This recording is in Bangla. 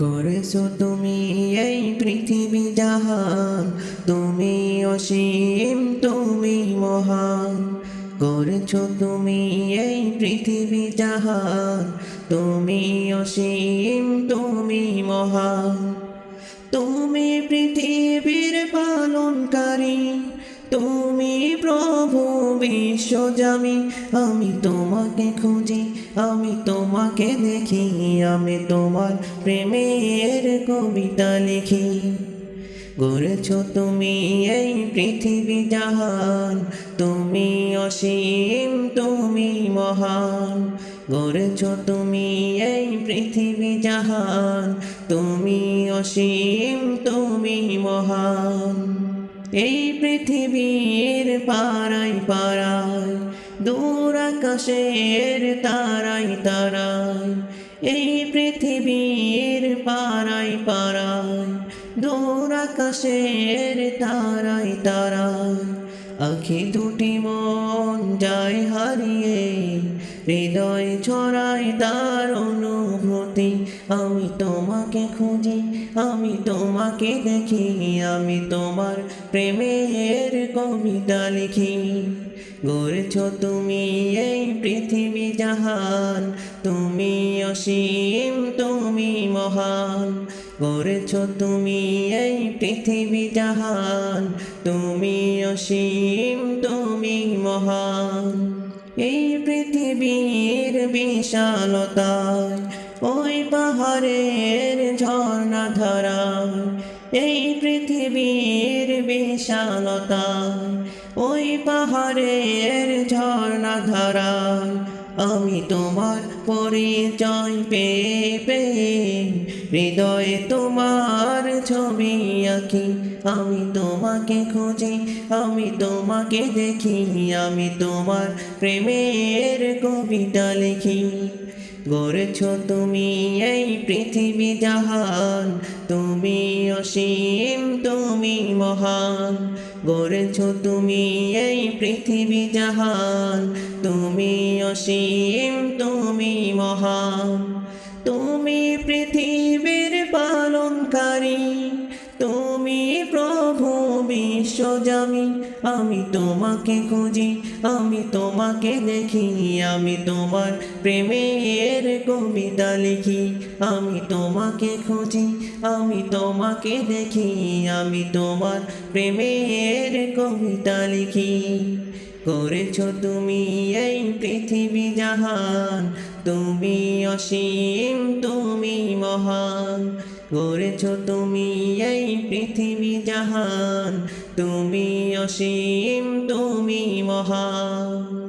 করেছ তুমি এই পৃথিবী জাহান। তুমি অসীম, তুমি মহান। করেছ তুমি এই পৃথিবী জাহান। তুমি অসীম, তুমি মহান। তুমি পৃথিবীর বিশ্বজামি, আমি তোমাকে খুঁজি, আমি তোমাকে দেখি, আমি তোমার প্রেমের কবিতা লিখি। গড়েছ তুমি এই পৃথিবী জাহান, তুমি অসীম, তুমি মহান। গড়েছ তুমি এই পৃথিবী জাহান, তুমি অসীম, তুমি মহান। এই পৃথিবীর পাড়াই পাড়ায়, দূর আকাশের তারাই তারায়, এই পৃথিবীর পাড়াই পাড়ায়, দূর আকাশের তারাই তারায়, আখি দুটি মন যায় হারিয়ে, হৃদয় ছড়ায় তার অনুভূতি। আমি তোমাকে খুঁজি, আমি তোমাকে দেখি, আমি তোমার প্রেমের কবিতা লিখি। গড়েছ তুমি এই পৃথিবী জাহান, তুমি অসীম, তুমি মহান। গড়েছ তুমি এই পৃথিবী জাহান, তুমি অসীম, তুমি মহান। এই পৃথিবীর বিশালতায় ওই পাহাড়ের ঝর্ণা ধরা এই পৃথিবীর বিশালতা ওই পাহাড়ের ঝর্ণা ধারায় আমি তোমার পরিচয় পেয়ে পেয়ে হৃদয়ে তোমার ছবি আঁকি। আমি তোমাকে খুঁজি, আমি তোমাকে দেখি, আমি তোমার প্রেমের কবিতা লিখি। গড়েছ তুমি এই পৃথিবী জাহান, তুমি অসীম, তুমি মহান। গড়েছ তুমি এই পৃথিবী জাহান। তুমি অসীম, তুমি মহান। তুমি পৃথিবীর পালনকারী। তুমি প্রভু বিশ্বজামি আমি তোমাকে খুঁজি, আমি তোমাকে দেখি, আমি তোমার প্রেমের কবিতা লিখি। আমি তোমাকে খুঁজি, আমি তোমাকে দেখি, আমি তোমার প্রেমের কবিতা লিখি। করেছ তুমি এই পৃথিবী জাহান, তুমি অসীম, তুমি মহান। গড়েছ তুমি এই পৃথিবী জাহান তুমি অসীম তুমি মহান।